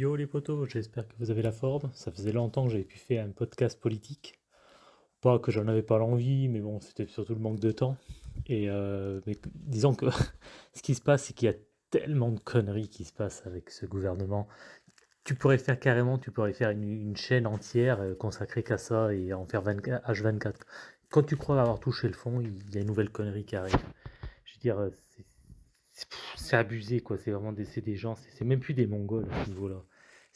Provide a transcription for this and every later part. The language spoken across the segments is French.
Yo les potos, j'espère que vous avez la forme. Ça faisait longtemps que j'avais pu faire un podcast politique. Pas que j'en avais pas l'envie, mais bon, c'était surtout le manque de temps. Et euh, mais disons que ce qui se passe, c'est qu'il y a tellement de conneries qui se passent avec ce gouvernement. Tu pourrais faire carrément, tu pourrais faire une, chaîne entière euh, consacrée qu'à ça et en faire 24, H24. Quand tu crois avoir touché le fond, il y a une nouvelle connerie qui arrive. Je veux dire, euh, c'est abusé, quoi. C'est vraiment des, des gens, c'est même plus des Mongols à ce niveau-là.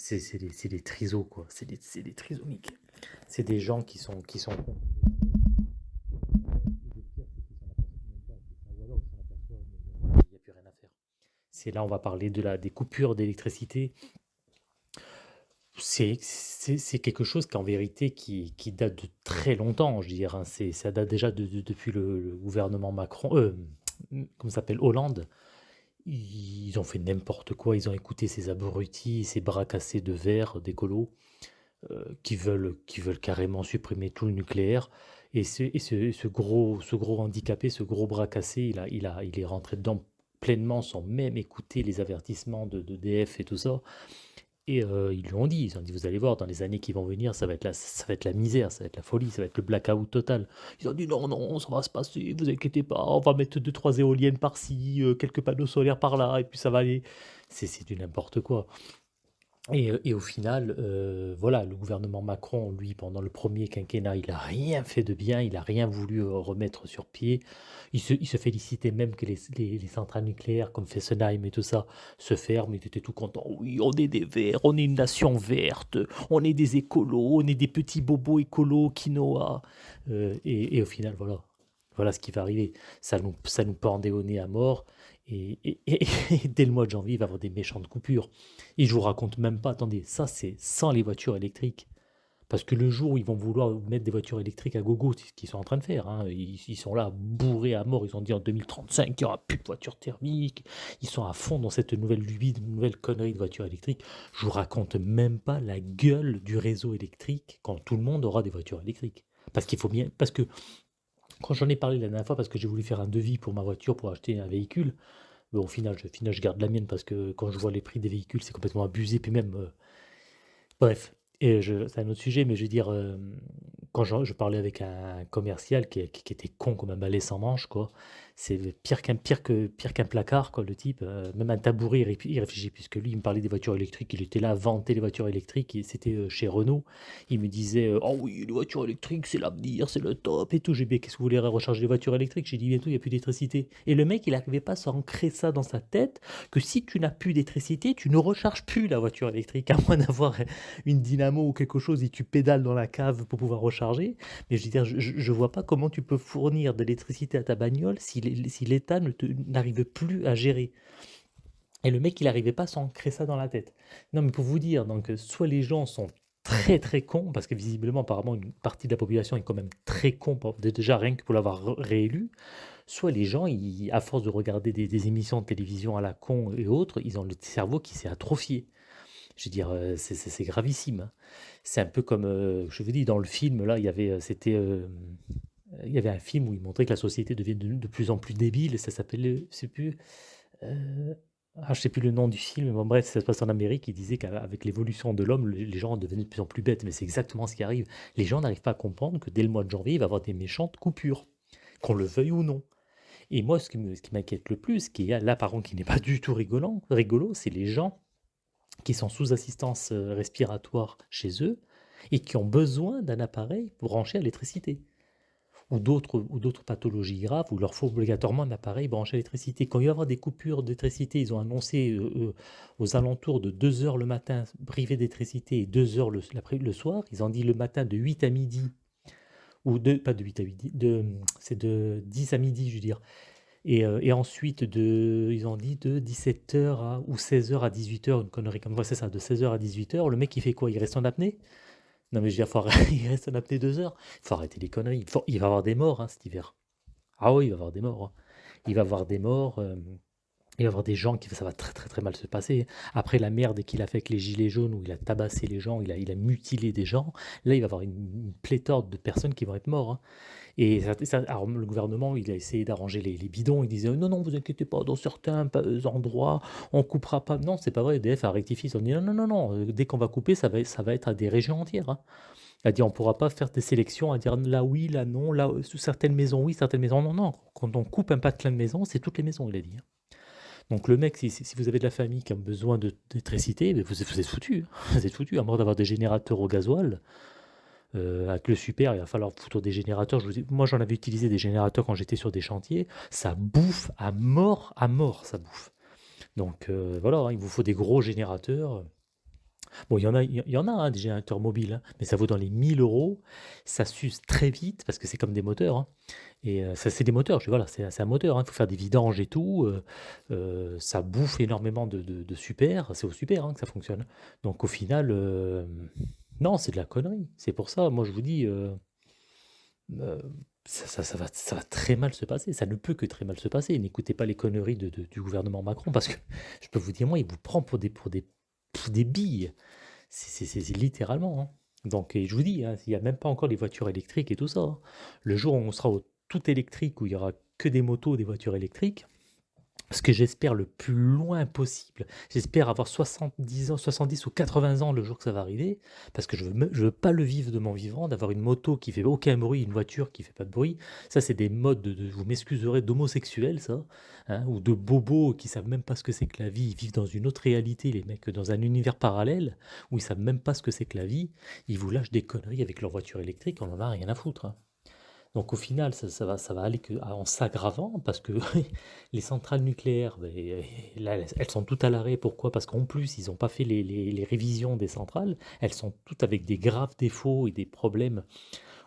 C'est des, des trisos, quoi. C'est des, des trisomiques. C'est des gens qui sont, qui sont c'est là, on va parler de la, des coupures d'électricité. C'est quelque chose qu'en vérité qui, qui date de très longtemps, je dire. hein. C'est, ça date déjà de, de- depuis le, le gouvernement Macron, euh, comment ça s'appelle, Hollande. Ils ont fait n'importe quoi, ils ont écouté ces abrutis, ces bras cassés de verre d'écolos euh, qui veulent, qui veulent carrément supprimer tout le nucléaire. Et ce, et ce, ce gros, ce gros handicapé, ce gros bras cassé, il, a, il, a, il est rentré dedans pleinement sans même écouter les avertissements de, de DF et tout ça. Et euh, ils lui ont dit, ils ont dit, vous allez voir, dans les années qui vont venir, ça va être la, ça va être la misère, ça va être la folie, ça va être le blackout total. Ils ont dit, non, non, ça va se passer, vous inquiétez pas, on va mettre deux, trois éoliennes par-ci, euh, quelques panneaux solaires par-là, et puis ça va aller. C'est du n'importe quoi. Et, au final, euh, voilà, le gouvernement Macron, lui, pendant le premier quinquennat, il a rien fait de bien, il a rien voulu euh, remettre sur pied. Il se, félicitait même que les centrales nucléaires comme Fessenheim et tout ça se ferment. Il était tout content. Oui, on est des verts, on est une nation verte, on est des écolos, on est des petits bobos écolos, quinoa. Euh, et, et au final, voilà. Voilà ce qui va arriver. Ça nous, ça nous pendait au nez à mort. Et, dès le mois de janvier, il va avoir des méchantes coupures. Et je vous raconte même pas, attendez, ça c'est sans les voitures électriques. Parce que le jour où ils vont vouloir mettre des voitures électriques à gogo, c'est ce qu'ils sont en train de faire, hein, ils, sont là bourrés à mort, ils ont dit en 2035 qu'il n'y aura plus de voitures thermiques, ils sont à fond dans cette nouvelle lubie, nouvelle connerie de voitures électriques. Je vous raconte même pas la gueule du réseau électrique quand tout le monde aura des voitures électriques. Parce qu'il faut bien, parce que quand j'en ai parlé la dernière fois, parce que j'ai voulu faire un devis pour ma voiture pour acheter un véhicule, mais au final, je, garde la mienne parce que quand je vois les prix des véhicules, c'est complètement abusé. Puis même, euh, bref, et c'est un autre sujet, mais je veux dire, euh, quand je, parlais avec un commercial qui était con comme un balai sans manche, quoi, c'est pire qu'un pire que pire qu'un placard, quoi, le type. euh, même un tabouret, il, ré- il réfléchit, puisque lui, il me parlait des voitures électriques, il était là à vanter les voitures électriques, c'était euh, chez Renault. Il me disait, oh oui, les voitures électriques, c'est l'avenir, c'est le top et tout. J'ai dit, qu'est-ce que vous voulez recharger les voitures électriques? J'ai dit, bientôt, il n'y a plus d'électricité. Et le mec, il n'arrivait pas à s'ancrer ça dans sa tête, que si tu n'as plus d'électricité, tu ne recharges plus la voiture électrique, à moins d'avoir une dynamo ou quelque chose et tu pédales dans la cave pour pouvoir recharger. Mais je veux dire, je, je vois pas comment tu peux fournir de l'électricité à ta bagnole si si l'État n'arrive plus à gérer. Et le mec, il n'arrivait pas à s'ancrer ça dans la tête. Non, mais pour vous dire, donc, euh, soit les gens sont très très cons, parce que visiblement, apparemment, une partie de la population est quand même très con, déjà rien que pour l'avoir réélu, soit les gens, à force de regarder des, émissions de télévision à la con et autres, ils ont le cerveau qui s'est atrophié. Je veux dire, euh, c'est gravissime. hein. C'est un peu comme, euh, je vous dis, dans le film, là, il y avait, c'était, il y avait un film où il montrait que la société devient de, plus en plus débile, et ça s'appelait, je sais euh, ah, sais plus le nom du film, mais bon, bref, ça se passe en Amérique, il disait qu'avec l'évolution de l'homme, les gens devenaient de plus en plus bêtes, mais c'est exactement ce qui arrive. Les gens n'arrivent pas à comprendre que dès le mois de janvier, il va y avoir des méchantes coupures, qu'on le veuille ou non. Et moi, ce qui m'inquiète le plus, qui est là, par contre, qui n'est pas du tout rigolant, rigolo, c'est les gens qui sont sous assistance euh, respiratoire chez eux et qui ont besoin d'un appareil branché à l'électricité ou d'autres pathologies graves où il leur faut obligatoirement un appareil branché à l'électricité. Quand il va y avoir des coupures d'électricité, ils ont annoncé euh, euh, aux alentours de 2 heures le matin privé d'électricité et 2 heures le, soir. Ils ont dit le matin de 8 à midi, ou de, pas de 8 à 8, de, c'est de 10 à midi, je veux dire. Et, euh, ensuite, ils ont dit de 17h à, ou 16h à 18h, une connerie comme ça, c'est ça, de 16h à 18h. Le mec, il fait quoi? Il reste en apnée? Non, mais je veux dire, il reste en apnée 2 heures. Il faut arrêter les conneries. Il va y avoir des morts hein, cet hiver. Ah oui, il va y avoir des morts. hein. Il va y avoir des morts. euh, Il va y avoir des gens qui ça va très, très, très mal se passer. Après la merde qu'il a fait avec les gilets jaunes, où il a tabassé les gens, il a il a mutilé des gens, là, il va y avoir une pléthore de personnes qui vont être morts, hein. Et le gouvernement, il a essayé d'arranger les bidons. Il disait: «Non, non, vous inquiétez pas, dans certains endroits, on coupera pas». Non, c'est pas vrai, EDF a rectifié, ils ont dit: «Non, non, non, non, euh, dès qu'on va couper, ça va ça va être à des régions entières, hein». Il a dit: «On pourra pas faire des sélections, à dire là oui, là non, là, sous certaines maisons oui, certaines maisons non, non. Quand on coupe un patelin de maisons, c'est toutes les maisons», il a dit, hein. Donc le mec, si, vous avez de la famille qui a besoin d'électricité, vous, vous êtes foutu. Hein. Vous êtes foutu, à moins d'avoir des générateurs au gasoil. Euh, avec le super, il va falloir foutre des générateurs. Moi, j'en avais utilisé des générateurs quand j'étais sur des chantiers. Ça bouffe à mort, à mort, ça bouffe. Donc euh, voilà, hein, il vous faut des gros générateurs. Bon, il y en a, il y en a hein, des générateurs mobiles, mais ça vaut dans les 1000 euros. Ça s'use très vite parce que c'est comme des moteurs. Et ça, c'est des moteurs, je voilà, c'est un moteur, il faut faire des vidanges et tout, ça bouffe énormément de super, c'est au super, hein, que ça fonctionne. Donc au final, non, c'est de la connerie. C'est pour ça, moi je vous dis, ça ça va ça va très mal se passer, ça ne peut que très mal se passer. N'écoutez pas les conneries de du gouvernement Macron parce que je peux vous dire, moi, il vous prend pour des pour des des billes. C'est littéralement, hein. Donc je vous dis, il n'y a même pas encore les voitures électriques et tout ça, Le jour où on sera au tout électrique, où il y aura que des motos, des voitures électriques, ce que j'espère le plus loin possible. J'espère avoir 70 ans, 70 ou 80 ans le jour que ça va arriver, parce que je veux, veux pas le vivre de mon vivant, d'avoir une moto qui fait aucun bruit, une voiture qui fait pas de bruit. Ça, c'est des modes, de, vous m'excuserez, d'homosexuels, ça, hein, ou de bobos qui savent même pas ce que c'est que la vie. Ils vivent dans une autre réalité, les mecs, dans un univers parallèle, où ils savent même pas ce que c'est que la vie. Ils vous lâchent des conneries avec leur voiture électrique, on en a rien à foutre. Hein. Donc au final, ça, va, aller que, en s'aggravant parce que les centrales nucléaires, ben, elles sont toutes à l'arrêt. Pourquoi? Parce qu'en plus, ils n'ont pas fait les, révisions des centrales. Elles sont toutes avec des graves défauts et des problèmes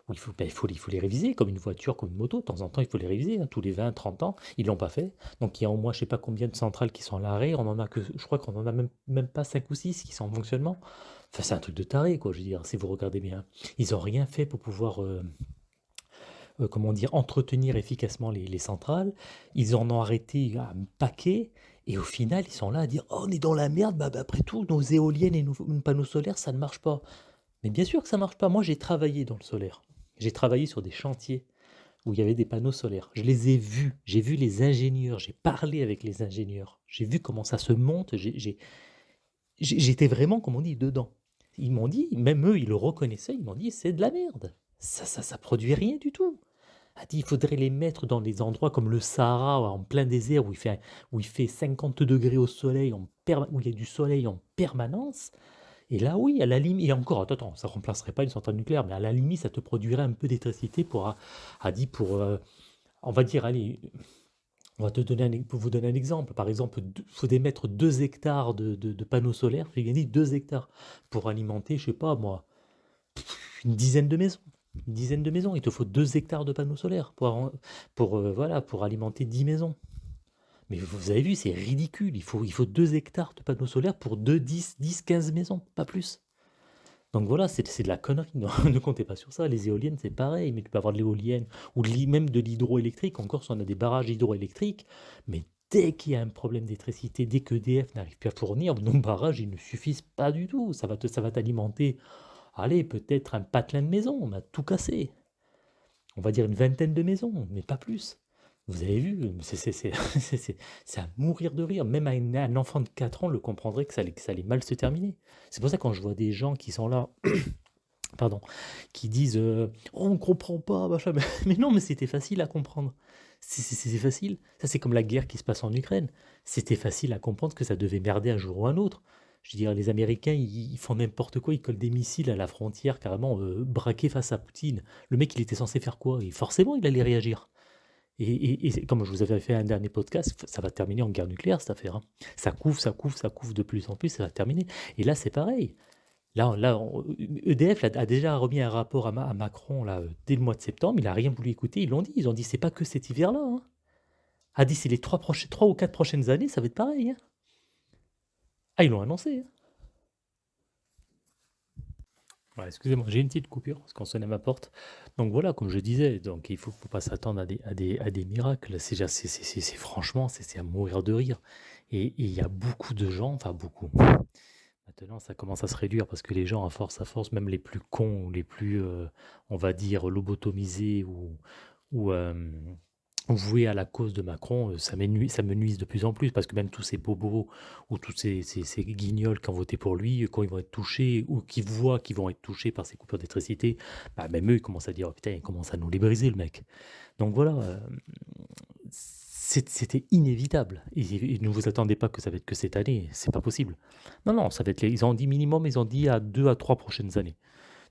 où il faut, ben, il faut, les réviser, comme une voiture, comme une moto. De temps en temps, il faut les réviser, hein, tous les 20, 30 ans. Ils l'ont pas fait. Donc il y a au moins, je sais pas combien de centrales qui sont à l'arrêt. On en a que, je crois qu'on en a même, même pas 5 ou 6 qui sont en fonctionnement. Enfin, c'est un truc de taré, quoi, je veux dire, si vous regardez bien. Ils n'ont rien fait pour pouvoir... Euh, euh, comment dire, entretenir efficacement les, centrales. Ils en ont arrêté un paquet. Et au final, ils sont là à dire oh, on est dans la merde, bah, bah, après tout, nos éoliennes et nos, panneaux solaires, ça ne marche pas. Mais bien sûr que ça ne marche pas. Moi, j'ai travaillé dans le solaire. J'ai travaillé sur des chantiers où il y avait des panneaux solaires. Je les ai vus. J'ai vu les ingénieurs. J'ai parlé avec les ingénieurs. J'ai vu comment ça se monte. J'étais vraiment, comme on dit, dedans. Ils m'ont dit, même eux, ils le reconnaissaient, ils m'ont dit c'est de la merde. Ça, ça, ça produit rien du tout a dit il faudrait les mettre dans des endroits comme le Sahara, en plein désert, où il fait, où il fait 50 degrés au soleil, en où il y a du soleil en permanence. Et là, oui, à la limite, et encore, attends, ça ne remplacerait pas une centrale nucléaire, mais à la limite, ça te produirait un peu d'électricité pour, dit, pour, euh, on va dire, allez, on va te donner pour vous donner un exemple. Par exemple, il faut mettre 2 hectares de, de, panneaux solaires, j'ai gagné 2 hectares pour alimenter, je sais pas moi, une dizaine de maisons une dizaine de maisons. Il te faut deux hectares de panneaux solaires pour, euh, alimenter 10 maisons. Mais vous avez vu, c'est ridicule. Il faut, il faut 2 hectares de panneaux solaires pour 2, 10, 10, 15 maisons, pas plus. Donc voilà, c'est de la connerie. ne comptez pas sur ça. Les éoliennes, c'est pareil. Mais tu peux avoir de l'éolienne ou même de l'hydroélectrique. Encore, si on a des barrages hydroélectriques. Mais dès qu'il y a un problème d'électricité, dès que EDF n'arrive plus à fournir, nos barrages, ils ne suffisent pas du tout. Ça va t'alimenter Allez, peut-être un patelin de maison, on a tout cassé. On va dire une vingtaine de maisons, mais pas plus. Vous avez vu, c'est à mourir de rire. Même un, enfant de 4 ans le comprendrait que ça allait, mal se terminer. C'est pour ça que quand je vois des gens qui sont là, pardon, qui disent euh, oh, on comprend pas, machin. Mais, non, mais c'était facile à comprendre. C'est facile. Ça, c'est comme la guerre qui se passe en Ukraine. C'était facile à comprendre que ça devait merder un jour ou un autre. Je veux dire, les Américains, ils, font n'importe quoi, ils collent des missiles à la frontière, carrément euh, braqués face à Poutine. Le mec, il était censé faire quoi? Et forcément, il allait réagir. Et, comme je vous avais fait un dernier podcast, ça va terminer en guerre nucléaire, cette affaire. Hein. Ça couvre, ça couvre, ça couvre de plus en plus, ça va terminer. Et là, c'est pareil. Là, là EDF a déjà remis un rapport à, Macron là, dès le mois de septembre. Il n'a rien voulu écouter. Ils l'ont dit. Ils ont dit c'est pas que cet hiver-là. Hein. A dit c'est les trois ou quatre prochaines années, ça va être pareil. Hein. Ah, ils l'ont annoncé. Hein. Excusez-moi, j'ai une petite coupure parce qu'on sonne à ma porte. Donc voilà, comme je disais, donc il faut, faut pas s'attendre à des, miracles. C'est franchement, c'est à mourir de rire. Et il y a beaucoup de gens, enfin beaucoup. Maintenant, ça commence à se réduire parce que les gens, à force, à force, même les plus cons ou les plus, euh, on va dire, lobotomisés ou, ou, euh, voués à la cause de Macron, euh, ça, ça me nuise de plus en plus parce que même tous ces bobos ou tous ces, guignols qui ont voté pour lui, quand ils vont être touchés ou qui voient qu'ils vont être touchés par ces coupures d'électricité, bah, même eux, ils commencent à dire, oh, putain, il commence à nous les briser, le mec. Donc voilà, euh, c'était inévitable. Et, ne vous attendez pas que ça va être que cette année, c'est pas possible. Non, non, ça va être ils ont dit minimum, ils ont dit à deux à trois prochaines années.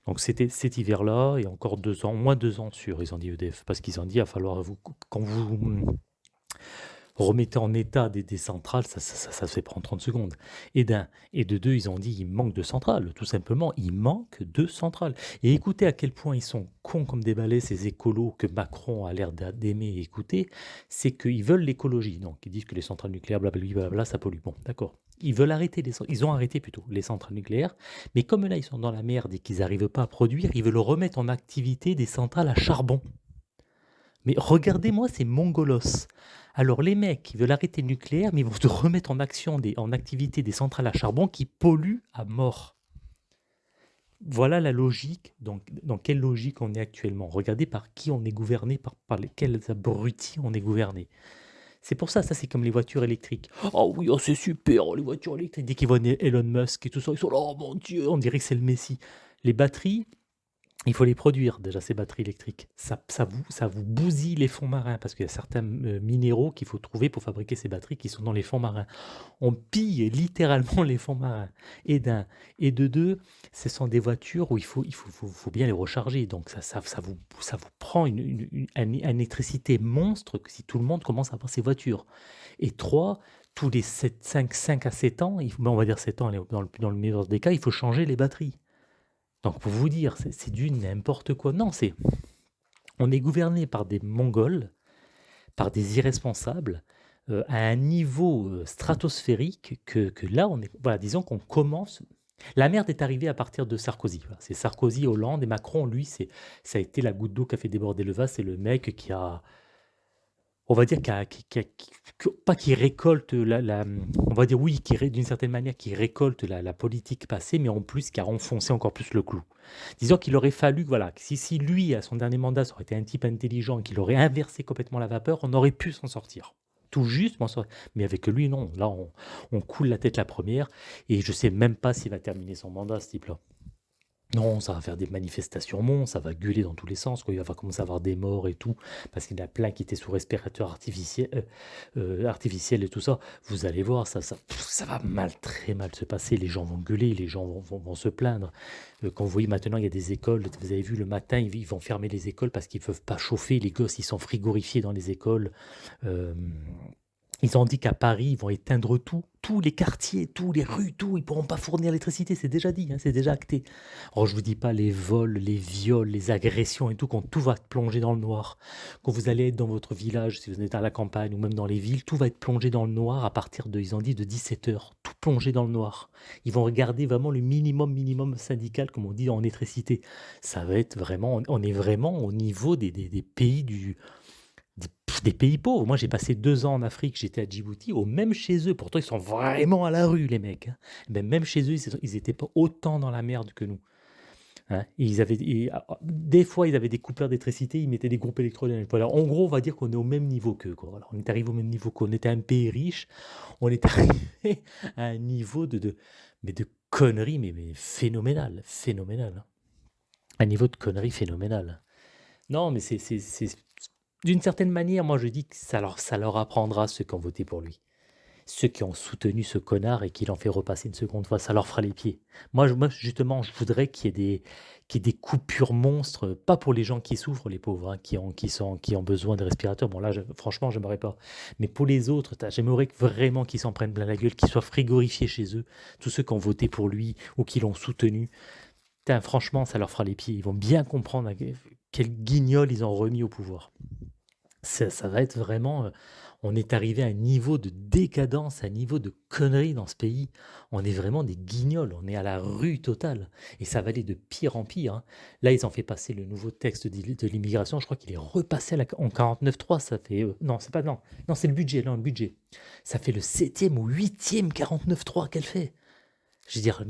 Donc c'était cet hiver-là et encore deux ans, moins deux ans sûr, ils ont dit EDF, parce qu'ils ont dit, il va falloir, vous, quand vous remettez en état des, centrales, ça, se fait prendre 30 secondes. Et d'un, et de deux, ils ont dit, il manque de centrales, tout simplement, il manque de centrales. Et écoutez à quel point ils sont cons comme des balais, ces écolos que Macron a l'air d'a- d'aimer écouter, c'est qu'ils veulent l'écologie. Donc ils disent que les centrales nucléaires, blablabla, ça pollue. Bon, d'accord. Ils veulent arrêter les, ils ont arrêté plutôt les centrales nucléaires, mais comme là ils sont dans la merde et qu'ils n'arrivent pas à produire, ils veulent remettre en activité des centrales à charbon. Mais regardez-moi ces mongolos. Alors les mecs qui veulent arrêter le nucléaire, mais ils vont te remettre en action, des, en activité des centrales à charbon qui polluent à mort. Voilà la logique, donc dans quelle logique on est actuellement? Regardez par qui on est gouverné, par, par lesquels abrutis on est gouverné. C'est pour ça, ça c'est comme les voitures électriques. Oh oui, oh, c'est super, les voitures électriques. Dès qu'ils voient Elon Musk et tout ça, ils sont là, oh mon Dieu, on dirait que c'est le Messie. Les batteries, il faut les produire déjà, ces batteries électriques. Ça, ça, vous, ça vous bousille les fonds marins parce qu'il y a certains euh, minéraux qu'il faut trouver pour fabriquer ces batteries qui sont dans les fonds marins. On pille littéralement les fonds marins. Et d'un. Et de deux, ce sont des voitures où il faut, il faut, faut, bien les recharger. Donc ça, ça, ça, vous, ça vous prend une, une, une, une électricité monstre que si tout le monde commence à avoir ces voitures. Et trois, tous les 7, 5, 5 à 7 ans, il faut, ben, on va dire 7 ans dans le, dans le meilleur des cas, il faut changer les batteries. Donc pour vous dire, c'est du n'importe quoi. Non, c'est on est gouverné par des Mongols, par des irresponsables, euh, à un niveau euh, stratosphérique que, que, là, on est, voilà, disons qu'on commence. La merde est arrivée à partir de Sarkozy. C'est Sarkozy, Hollande et Macron, lui, c'est ça a été la goutte d'eau qui a fait déborder le vase. C'est le mec qui a, on va dire, qui, qui, qui, pas qui récolte la, on va dire oui, qui d'une certaine manière qui récolte la, politique passée, mais en plus qui a enfoncé encore plus le clou. Disons qu'il aurait fallu, voilà, si, si lui à son dernier mandat ça aurait été un type intelligent, qu'il aurait inversé complètement la vapeur, on aurait pu s'en sortir. Tout juste, mais avec lui non. Là, on, on, coule la tête la première, et je sais même pas s'il va terminer son mandat, ce type-là. Non, ça va faire des manifestations monstres, ça va gueuler dans tous les sens, quoi. il va commencer à avoir des morts et tout, parce qu'il y en a plein qui étaient sous respirateur artificiel, euh, euh, artificiel et tout ça. Vous allez voir, ça, ça, va mal, très mal se passer. Les gens vont gueuler, les gens vont, se plaindre. Euh, quand vous voyez maintenant, il y a des écoles, vous avez vu le matin, ils vont fermer les écoles parce qu'ils ne peuvent pas chauffer. Les gosses, ils sont frigorifiés dans les écoles. Ils ont dit qu'à Paris, ils vont éteindre tout, tous les quartiers, tous les rues, tout. Ils pourront pas fournir l'électricité, c'est déjà dit, hein, c'est déjà acté. Alors je vous dis pas les vols, les viols, les agressions et tout, quand tout va plonger dans le noir. Quand vous allez être dans votre village, si vous êtes à la campagne ou même dans les villes, tout va être plongé dans le noir à partir de, ils ont dit, de 17 heures. Tout plongé dans le noir. Ils vont regarder vraiment le minimum, minimum syndical, comme on dit en électricité. Ça va être vraiment, on est vraiment au niveau des, des pays du des pays pauvres. Moi, j'ai passé deux ans en Afrique, j'étais à Djibouti, au même chez eux. Pourtant, ils sont vraiment à la rue, les mecs. Hein. Même chez eux, ils n'étaient pas autant dans la merde que nous. Hein. ils avaient, et, des fois, ils avaient des coupeurs d'électricité, ils mettaient des groupes électrogènes. Voilà. En gros, on va dire qu'on est au même niveau qu'eux. Voilà. On est arrivé au même niveau qu'on était un pays riche. On est arrivé à un niveau de, de, mais de conneries, mais, mais phénoménal. Phénoménal. Hein. Un niveau de conneries phénoménal. Non, mais c'est d'une certaine manière, moi je dis que ça leur, ça leur apprendra ceux qui ont voté pour lui. Ceux qui ont soutenu ce connard et qui l'ont fait repasser une seconde fois, ça leur fera les pieds. Moi, justement, je voudrais qu'il y qu'il y ait des coupures monstres, pas pour les gens qui souffrent, les pauvres, hein, qui, ont, qui, sont, qui ont besoin de respirateurs. Bon là, je, franchement, j'aimerais pas. Mais pour les autres, j'aimerais vraiment qu'ils s'en prennent plein la gueule, qu'ils soient frigorifiés chez eux, tous ceux qui ont voté pour lui ou qui l'ont soutenu. Franchement, ça leur fera les pieds. Ils vont bien comprendre quel guignol ils ont remis au pouvoir. Ça, va être vraiment. euh, On est arrivé à un niveau de décadence, à un niveau de conneries dans ce pays. On est vraiment des guignols, on est à la rue totale. Et ça va aller de pire en pire. hein. Là, ils ont fait passer le nouveau texte de l'immigration. Je crois qu'il est repassé à la- en 49.3. Ça fait. euh, non, c'est pas. Non, non c'est le budget. Non, le budget. Ça fait le septième ou huitième 49.3 qu'elle fait. Je veux dire,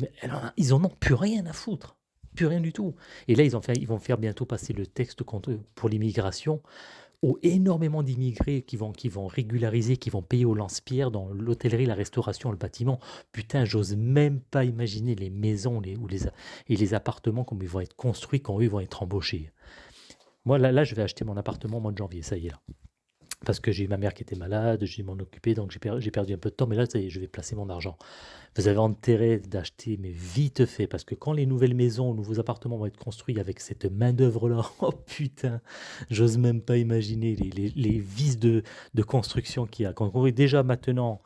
ils en ont plus rien à foutre. Plus rien du tout. Et là, ils vont faire bientôt passer le texte contre, pour l'immigration où énormément d'immigrés qui vont, qui vont régulariser, qui vont payer au lance-pierre dans l'hôtellerie, la restauration, le bâtiment. Putain, j'ose même pas imaginer les maisons les, ou et les appartements comme ils vont être construits quand eux vont être embauchés. Moi, là, là, je vais acheter mon appartement au mois de janvier, ça y est là. Parce que j'ai eu ma mère qui était malade, j'ai m'en occuper, donc j'ai per- j'ai perdu un peu de temps, mais là, ça y est, je vais placer mon argent. Vous avez intérêt d'acheter, mais vite fait, parce que quand les nouvelles maisons, nouveaux appartements vont être construits avec cette main-d'œuvre-là, oh putain, j'ose même pas imaginer les, les- les vices de, construction qu'il y a. Quand on voit déjà maintenant,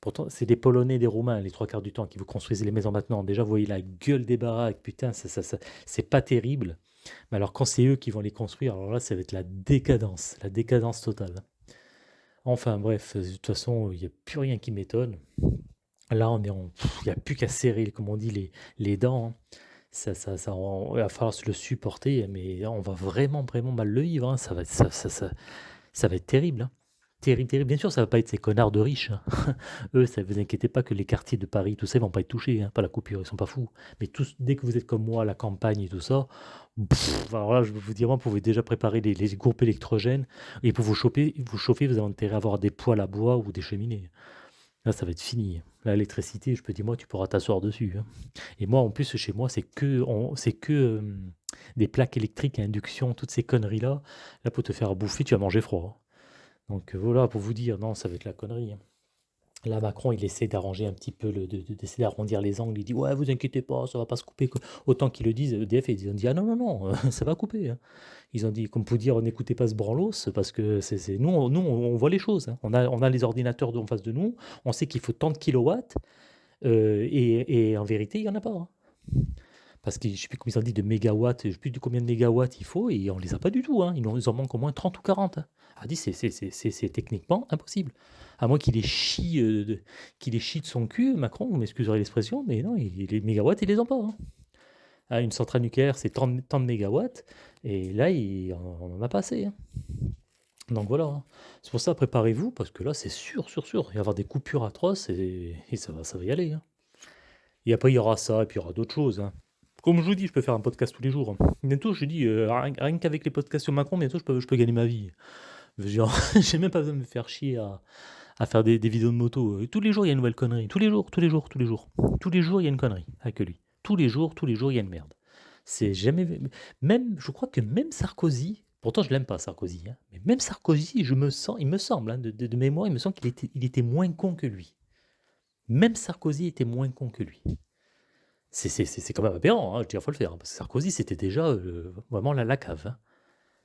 pourtant, c'est des Polonais, des Roumains, les trois quarts du temps, qui vous construisent les maisons maintenant. Déjà, vous voyez la gueule des baraques, putain, c'est pas terrible. Mais alors, quand c'est eux qui vont les construire, alors là, ça va être la décadence, la décadence totale. Enfin bref, de toute façon, il n'y a plus rien qui m'étonne. Là, on est en... Il n'y a plus qu'à serrer, comme on dit, les, dents. hein. Ça, ça, il va falloir se le supporter, mais on va vraiment, vraiment mal le vivre. hein. Ça va, être- ça, ça, ça, va terrible. hein. Terrible, terrible. Bien sûr, ça va pas être ces connards de riches. hein. Eux, ça vous inquiétez pas que les quartiers de Paris, tout ça, ils vont pas être touchés. hein. Pas la coupure, ils sont pas fous. Mais tous, dès que vous êtes comme moi, la campagne et tout ça, pff, alors là, je vais vous dire, vous pouvez déjà préparer les, groupes électrogènes. Et pour vous chauffer, vous chauffer, vous avez intérêt à avoir des poêles à bois ou des cheminées. Là, ça va être fini. L'électricité, je peux dire, moi, tu pourras t'asseoir dessus. hein. Et moi, en plus, chez moi, c'est que, c'est que euh, des plaques électriques à induction, toutes ces conneries-là. Là, pour te faire bouffer, tu vas manger froid. Donc euh, voilà, pour vous dire, non, ça va être la connerie. hein. Là, Macron, il essaie d'arranger un petit peu, le, de- d'essayer d'arrondir les angles. Il dit, ouais, vous inquiétez pas, ça va pas se couper. Autant qu'ils le disent, EDF, ils ont dit, ah non, non, non, ça va couper. hein. Ils ont dit, comme pour dire, n'écoutez pas ce branlos, parce que c'est, nous, on, nous, on voit les choses. hein. On, a, les ordinateurs en face de nous, on sait qu'il faut tant de kilowatts, euh, et, en vérité, il n'y en a pas. Parce que je ne sais plus combien ils ont dit de mégawatts, je ne sais plus combien de mégawatts il faut, et on ne les a pas du tout. hein. Ils en manquent au moins 30 ou 40. hein. A dit, c'est techniquement impossible. À moins qu'il les chie, euh, de, son cul, Macron, vous m'excuserez l'expression, mais non, les mégawatts, il les a pas. hein. Ah, une centrale nucléaire, c'est tant, de- tant de mégawatts, et là, il, on n'en a pas assez. Donc voilà. C'est pour ça, préparez-vous, parce que là, c'est sûr, sûr, sûr, il va y avoir des coupures atroces, et, et ça, va, ça va y aller. Et après, il y aura ça, et puis il y aura d'autres choses. Comme je vous dis, je peux faire un podcast tous les jours. Bientôt, je dis, euh, rien, qu'avec les podcasts sur Macron, bientôt, je peux, je peux gagner ma vie. Je J'ai même pas besoin de me faire chier à, faire des, vidéos de moto. Tous les jours, il y a une nouvelle connerie. Tous les jours, tous les jours, tous les jours. Tous les jours, il y a une connerie avec lui. Tous les jours, tous les jours, il y a une merde. C'est jamais. Même, je crois que même Sarkozy, pourtant je l'aime pas Sarkozy, hein, mais même Sarkozy, je me sens, il me semble, hein, de, mémoire, il me semble qu'il était, il était moins con que lui. Même Sarkozy était moins con que lui. C'est quand même aberrant, hein, je dire, faut le faire. hein, parce que Sarkozy, c'était déjà euh, vraiment la, la cave. hein.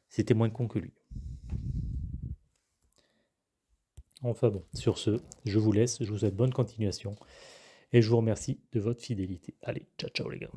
C'était moins con que lui. Enfin bon, sur ce, je vous laisse, je vous souhaite bonne continuation et je vous remercie de votre fidélité. Allez, ciao ciao les gars.